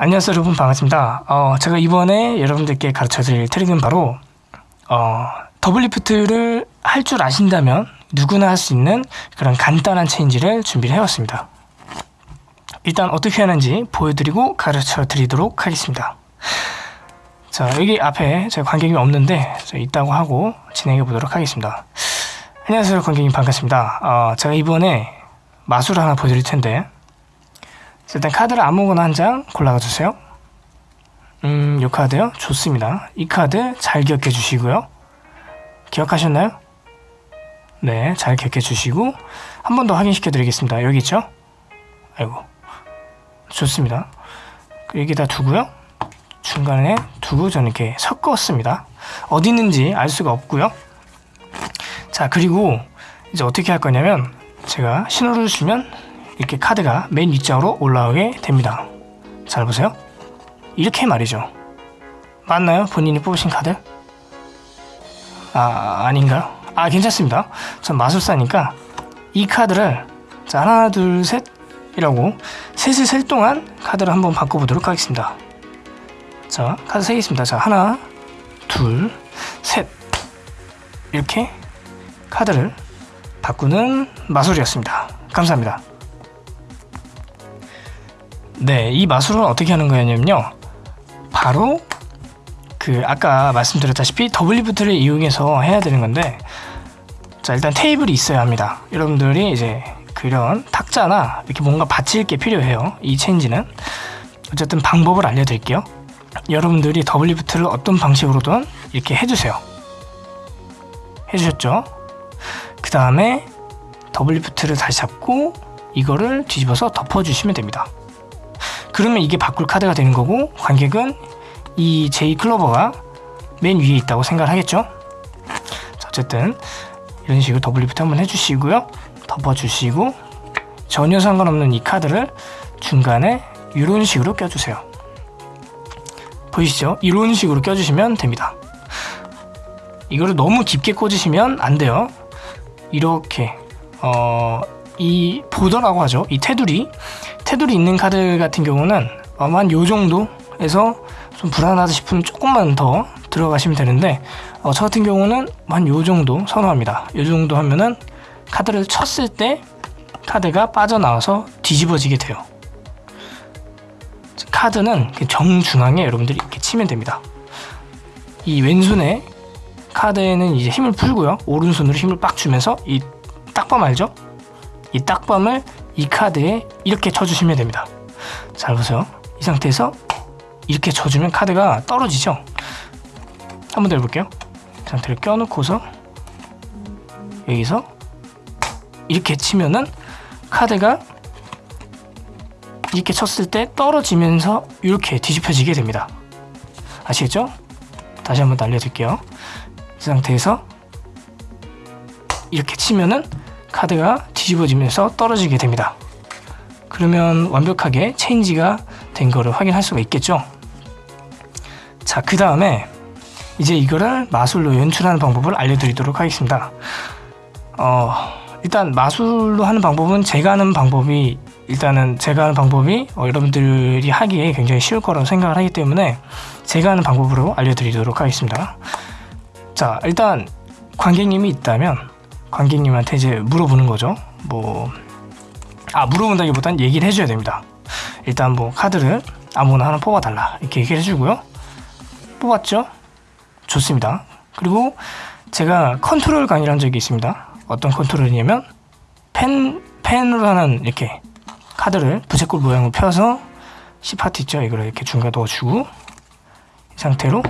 안녕하세요 여러분. 반갑습니다. 어, 제가 이번에 여러분들께 가르쳐 드릴 트릭은 바로 어, double lift를 할 줄 아신다면 누구나 할 수 있는 그런 간단한 체인지를 준비를 해왔습니다. 일단 어떻게 하는지 보여드리고 가르쳐 드리도록 하겠습니다. 자 여기 앞에 제가 관객이 없는데 있다고 하고 진행해 보도록 하겠습니다. 안녕하세요 관객님. 반갑습니다. 어, 제가 이번에 마술을 하나 보여드릴 텐데 일단 카드를 아무거나 한 장 골라가 주세요. 음, 이 카드요? 좋습니다. 이 카드 잘 기억해 주시고요. 기억하셨나요? 네, 잘 기억해 주시고 한 번 더 확인시켜 드리겠습니다. 여기 있죠? 아이고. 좋습니다. 여기다 두고요. 중간에 두고 저는 이렇게 섞었습니다. 어디 있는지 알 수가 없고요. 자 그리고 이제 어떻게 할 거냐면 제가 신호를 주면 이렇게 카드가 맨 윗장으로 올라오게 됩니다. 잘 보세요. 이렇게 말이죠. 맞나요? 본인이 뽑으신 카드? 아 아닌가요? 아 괜찮습니다. 전 마술사니까 이 카드를 자 하나 둘 셋 이라고 셋을 셀 동안 카드를 한번 바꿔보도록 하겠습니다. 자 카드 세겠습니다. 자 하나 둘 셋. 이렇게 카드를 바꾸는 마술이었습니다. 감사합니다 네, 이 마술은 어떻게 하는 거냐면요. 바로 그 아까 말씀드렸다시피 double lift를 이용해서 해야 되는 건데 자 일단 테이블이 있어야 합니다. 여러분들이 이제 그런 탁자나 이렇게 뭔가 받칠 게 필요해요. 이 체인지는 어쨌든 방법을 알려드릴게요. 여러분들이 double lift를 어떤 방식으로든 이렇게 해주세요. 해주셨죠? 그 다음에 double lift를 다시 잡고 이거를 뒤집어서 덮어주시면 됩니다. 그러면 이게 바꿀 카드가 되는 거고 관객은 이 J 클로버가 맨 위에 있다고 생각을 하겠죠? 자, 어쨌든 이런 식으로 double lift 한번 해주시고요. 덮어주시고 전혀 상관없는 이 카드를 중간에 이런 식으로 껴주세요. 보이시죠? 이런 식으로 껴주시면 됩니다. 이거를 너무 깊게 꽂으시면 안 돼요. 이렇게 어, 이 보더라고 하죠. 이 테두리. 테두리 있는 카드 같은 경우는 아마 한 요 정도에서 좀 불안하다 싶으면 조금만 더 들어가시면 되는데 어, 저 같은 경우는 한 요 정도 선호합니다. 요 정도 하면은 카드를 쳤을 때 카드가 빠져나와서 뒤집어지게 돼요. 카드는 정중앙에 여러분들이 이렇게 치면 됩니다. 이 왼손에 카드에는 이제 힘을 풀고요. 오른손으로 힘을 빡 주면서 이 딱밤 알죠? 이 딱밤을 이 카드에 이렇게 쳐주시면 됩니다. 잘 보세요. 이 상태에서 이렇게 쳐주면 카드가 떨어지죠? 한 번 더 해볼게요. 이 상태를 껴놓고서 여기서 이렇게 치면은 카드가 이렇게 쳤을 때 떨어지면서 이렇게 뒤집혀지게 됩니다. 아시겠죠? 다시 한번 알려드릴게요. 이 상태에서 이렇게 치면은 카드가 뒤집어지면서 떨어지게 됩니다. 그러면 완벽하게 체인지가 된 거를 확인할 수가 있겠죠. 자, 그 다음에 이제 이거를 마술로 연출하는 방법을 알려드리도록 하겠습니다. 어, 일단 마술로 하는 방법은 제가 하는 방법이 일단은 제가 하는 방법이 어, 여러분들이 하기에 굉장히 쉬울 거라고 생각을 하기 때문에 제가 하는 방법으로 알려드리도록 하겠습니다. 자, 일단 관객님이 있다면 관객님한테 이제 물어보는 거죠. 뭐, 아, 물어본다기보단 얘기를 해줘야 됩니다. 일단 뭐 카드를 아무나 하나 뽑아달라. 이렇게 얘기를 해주고요. 뽑았죠? 좋습니다. 그리고 제가 컨트롤 강의를 적이 있습니다. 어떤 컨트롤이냐면 fan, fan으로 하는 이렇게 카드를 부채꼴 모양으로 펴서 C파트 있죠? 이걸 이렇게 중간에 넣어주고 이 상태로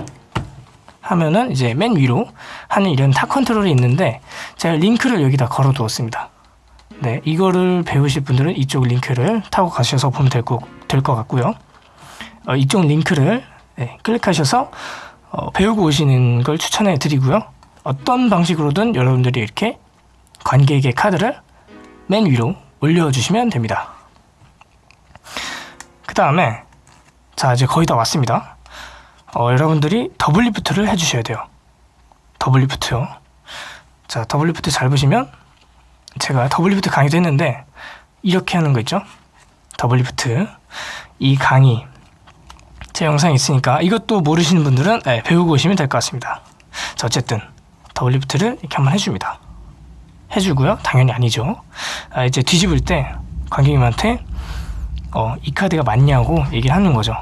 하면은 이제 맨 위로 하는 이런 타 컨트롤이 있는데 제가 링크를 여기다 걸어 두었습니다. 네, 이거를 배우실 분들은 이쪽 링크를 타고 가셔서 보면 될것 될 것 같고요. 어, 이쪽 링크를 네, 클릭하셔서 어, 배우고 오시는 걸 추천해 드리고요. 어떤 방식으로든 여러분들이 이렇게 관객의 카드를 맨 위로 올려주시면 됩니다. 그 다음에 자 이제 거의 다 왔습니다. 어, 여러분들이 double lift를 해주셔야 돼요. double lift요. 자, double lift 잘 보시면 제가 double lift 강의도 했는데 이렇게 하는 거 있죠? double lift 이 강의 제 영상이 있으니까 이것도 모르시는 분들은 네, 배우고 오시면 될 것 같습니다. 자, 어쨌든 double lift를 이렇게 한번 해줍니다. 해주고요. 당연히 아니죠. 아, 이제 뒤집을 때 관객님한테 어, 이 카드가 맞냐고 얘기를 하는 거죠.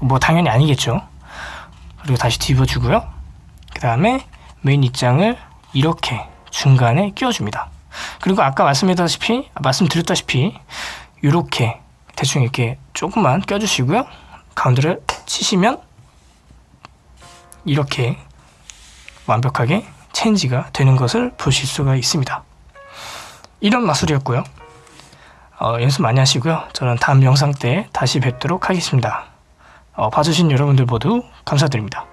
뭐 당연히 아니겠죠. 그리고 다시 뒤집어주고요. 그 다음에 메인 입장을 이렇게 중간에 끼워줍니다. 그리고 아까 말씀드렸다시피 말씀드렸다시피 이렇게 대충 이렇게 조금만 껴주시고요. 가운데를 치시면 이렇게 완벽하게 체인지가 되는 것을 보실 수가 있습니다. 이런 마술이었고요. 어, 연습 많이 하시고요. 저는 다음 영상 때 다시 뵙도록 하겠습니다. 어, 봐주신 여러분들 모두 감사드립니다.